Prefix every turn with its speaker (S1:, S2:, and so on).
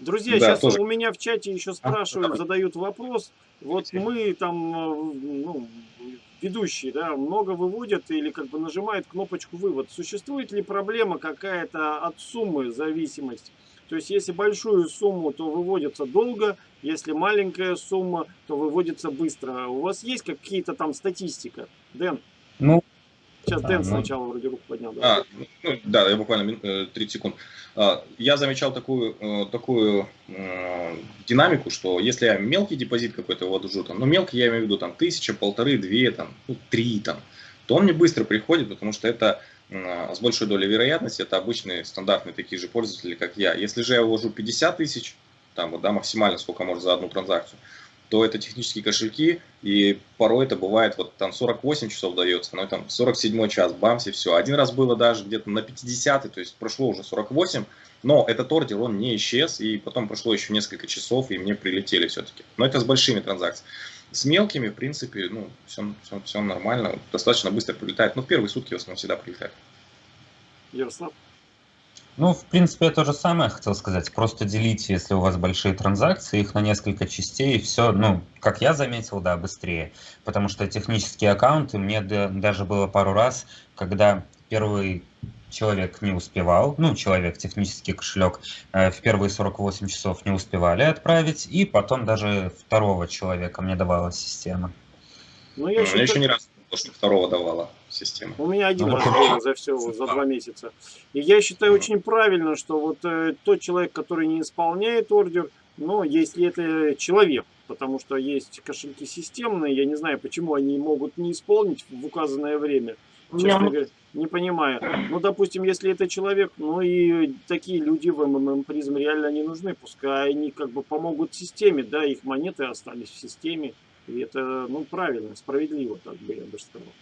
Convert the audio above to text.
S1: Друзья, да, сейчас тоже. у меня в чате еще спрашивают, а, задают вопрос. Вот мы там, э, ну, ведущие, да, много выводят или как бы нажимают кнопочку вывод. Существует ли проблема какая-то от суммы зависимость? То есть, если большую сумму, то выводится долго, если маленькая сумма, то выводится быстро. У вас есть какие-то там статистика, Дэн?
S2: Ну,
S1: Сейчас Дэн а, сначала вроде руку поднял. Да,
S3: а, ну, да я буквально 30 э, секунд. А, я замечал такую, э, такую э, динамику, что если я мелкий депозит какой-то ввожу, там, ну мелкий я имею в виду там тысяча, полторы, две, там, ну, три, там, то он мне быстро приходит, потому что это с большой долей вероятности, это обычные стандартные такие же пользователи, как я. Если же я ввожу 50 тысяч, там вот, да, максимально сколько может за одну транзакцию, то это технические кошельки, и порой это бывает, вот там 48 часов дается, но там 47 час, бамс, и все. Один раз было даже где-то на 50, то есть прошло уже 48, но этот ордер, он не исчез, и потом прошло еще несколько часов, и мне прилетели все-таки. Но это с большими транзакциями. С мелкими, в принципе, ну, все, все, все нормально, достаточно быстро прилетает. Ну, в первые сутки в основном всегда прилетает.
S1: Ярослав?
S2: Ну, в принципе, я то же самое хотел сказать. Просто делите, если у вас большие транзакции, их на несколько частей, и все, ну, как я заметил, да, быстрее. Потому что технические аккаунты, мне даже было пару раз, когда первый человек не успевал, ну, человек, технический кошелек, э, в первые 48 часов не успевали отправить, и потом даже второго человека мне давала система.
S3: Ну, я, считаю... я еще не раз что второго давала система.
S1: У меня один ну, раз за все, за два месяца. И я считаю очень правильно, что вот э, тот человек, который не исполняет ордер, но если это человек, потому что есть кошельки системные, я не знаю, почему они могут не исполнить в указанное время. Честно говоря, не понимаю. Ну, допустим, если это человек, ну и такие люди в МММ призм реально не нужны. Пускай они как бы помогут системе, да, их монеты остались в системе. И это, ну, правильно, справедливо, так бы я бы сказал.